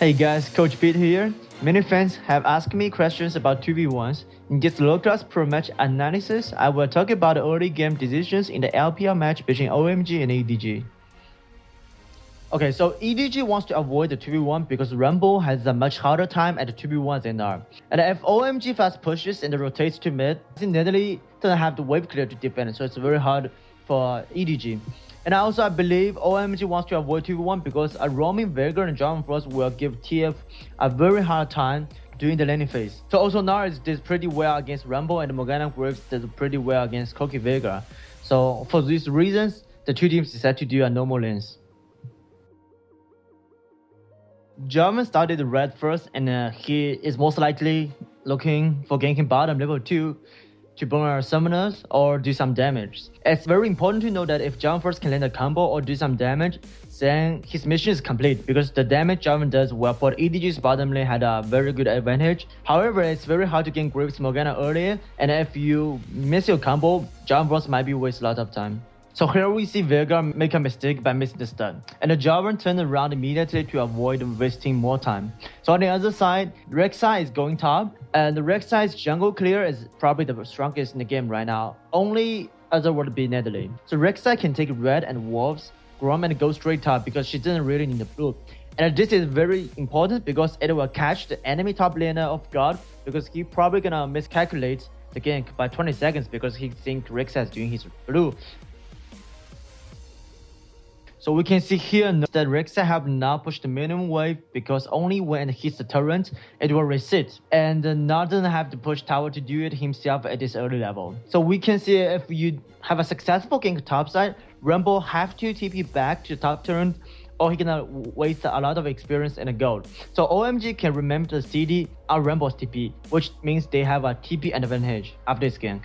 Hey guys, Coach Pete here. Many fans have asked me questions about 2v1s. In this low-class pro match analysis, I will talk about the early game decisions in the LPL match between OMG and EDG. Okay, so EDG wants to avoid the 2v1 because Rumble has a much harder time at the 2v1 than Gnar. And if OMG fast pushes and rotates to mid, I doesn't have the wave clear to defend, so it's very hard for EDG. And I also, I believe OMG wants to avoid 2v1 because a roaming Veigar and Jarvan Frost will give TF a very hard time during the laning phase. So also Gnar's did pretty well against Rumble and Morgana Graves did pretty well against Corki Veigar. So for these reasons, the two teams decided to do a normal lanes. Jarvan started red first and uh, he is most likely looking for ganking bottom level 2 to burn our summoners or do some damage. It's very important to know that if Jarvan first can land a combo or do some damage, then his mission is complete because the damage Jarvan does will put EDG's bottom lane had a very good advantage. However, it's very hard to get Graves Morgana earlier and if you miss your combo, Jarvan might be waste a lot of time. So here we see Veigar make a mistake by missing the stun, and the Jarvan turned around immediately to avoid wasting more time. So on the other side, Rek'Sai is going top, and the Rek'Sai's jungle clear is probably the strongest in the game right now. Only other would be Nidalee. So Rek'Sai can take red and wolves, Gromp and go straight top because she doesn't really need the blue. And this is very important because it will catch the enemy top laner off guard because he probably gonna miscalculate the gank by 20 seconds because he think Rek'Sai is doing his blue. So we can see here that Rek'Sai have now pushed the minimum wave because only when it hits the turret, it will reset. And uh, not doesn't have to push tower to do it himself at this early level. So we can see if you have a successful gank topside, Rumble have to TP back to top turret or he gonna waste a lot of experience and a gold. So OMG can remember the CD are Rumble's TP, which means they have a TP advantage after this gank.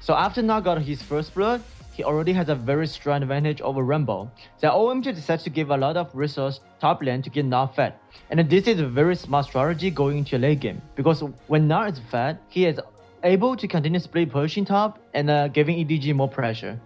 So after Gnar got his first blood, he already has a very strong advantage over Rumble. The OMG decides to give a lot of resource top lane to get Gnar fed. And this is a very smart strategy going into a late game. Because when Gnar is fed, he is able to continue split pushing top and uh, giving EDG more pressure.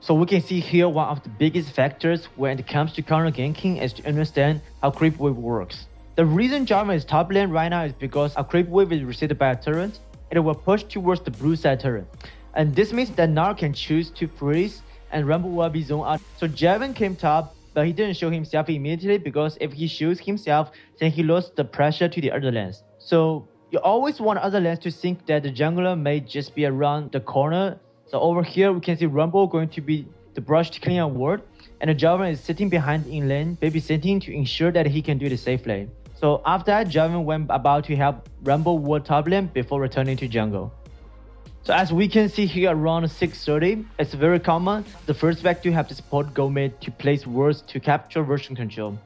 So we can see here one of the biggest factors when it comes to counter ganking is to understand how creep wave works. The reason Jarvan is top lane right now is because a creep wave is received by a turret, and it will push towards the blue side turret. And this means that Gnar can choose to freeze and Rumble will be zoned out. So Jarvan came top, but he didn't show himself immediately because if he shows himself, then he lost the pressure to the other lanes. So you always want other lanes to think that the jungler may just be around the corner. So over here, we can see Rumble going to be the brush to clean a ward, and the Jarvan is sitting behind in lane, babysitting to ensure that he can do the safe lane. So after that, Jarvan went about to help Rumble ward top lane before returning to jungle. So as we can see here around 6.30, it's very common. The first vector to have to support go mid to place wards to capture vision control.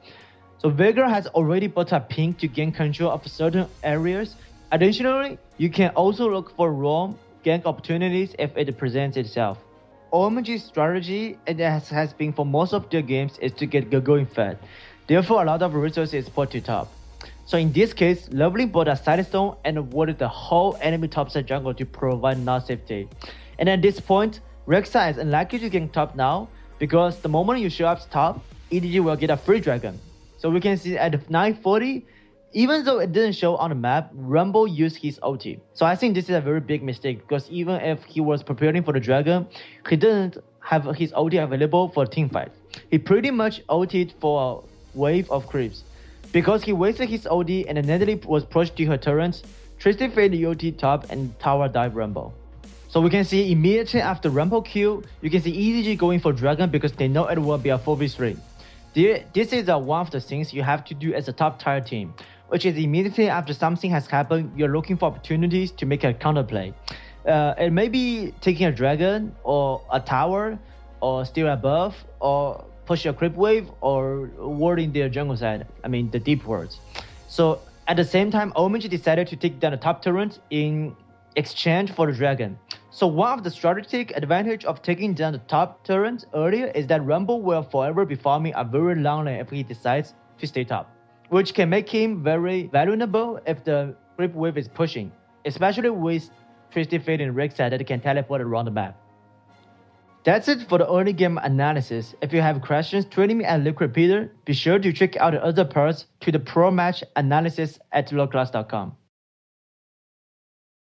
So Veigar has already bought a pink to gain control of certain areas. Additionally, you can also look for roam gank opportunities if it presents itself. OMG's strategy, and as has been for most of their games, is to get going fed. Therefore, a lot of resources put to top. So in this case, Lovely bought a sightstone and avoided the whole enemy topside jungle to provide no safety. And at this point, Rek'Sai is unlikely to get top now because the moment you show up top, EDG will get a free dragon. So we can see at 940, even though it didn't show on the map, Rumble used his ulti. So I think this is a very big mistake because even if he was preparing for the dragon, he didn't have his ulti available for team fight. He pretty much ulted for a wave of creeps. Because he wasted his OD and Nidalee was pushed to her turrets, Tristan fed the OT top and tower dive Rumble. So we can see immediately after Rumble kill, you can see EDG going for Dragon because they know it will be a 4v3. This is one of the things you have to do as a top tier team, which is immediately after something has happened, you're looking for opportunities to make a counterplay. Uh, it may be taking a dragon or a tower or still above or push a creep wave or warding their jungle side, I mean the deep wards. So at the same time, OMG decided to take down the top turret in exchange for the dragon. So one of the strategic advantage of taking down the top turret earlier is that Rumble will forever be farming a very long lane if he decides to stay top, which can make him very vulnerable if the creep wave is pushing, especially with Twisted Fate and Rek'Sai that can teleport around the map. That's it for the early game analysis. If you have questions, tweet me at Liquid Peter. Be sure to check out the other parts to the pro match analysis at lowclass.com.